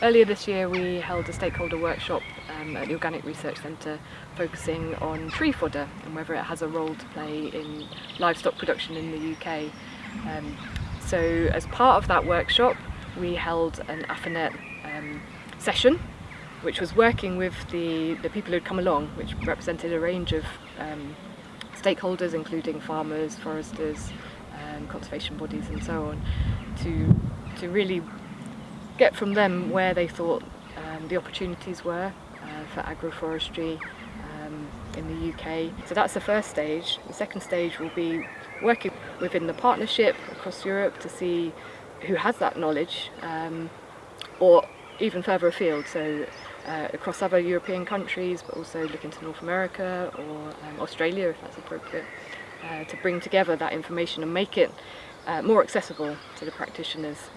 Earlier this year we held a stakeholder workshop um, at the Organic Research Centre focusing on tree fodder and whether it has a role to play in livestock production in the UK. Um, so as part of that workshop we held an AFINET um, session which was working with the, the people who'd come along which represented a range of um, stakeholders including farmers, foresters, um, conservation bodies and so on to, to really get from them where they thought um, the opportunities were uh, for agroforestry um, in the UK. So that's the first stage. The second stage will be working within the partnership across Europe to see who has that knowledge um, or even further afield, so uh, across other European countries but also looking to North America or um, Australia if that's appropriate, uh, to bring together that information and make it uh, more accessible to the practitioners.